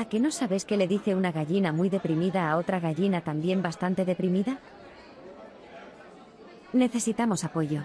¿A que no sabes qué le dice una gallina muy deprimida a otra gallina también bastante deprimida? Necesitamos apoyo.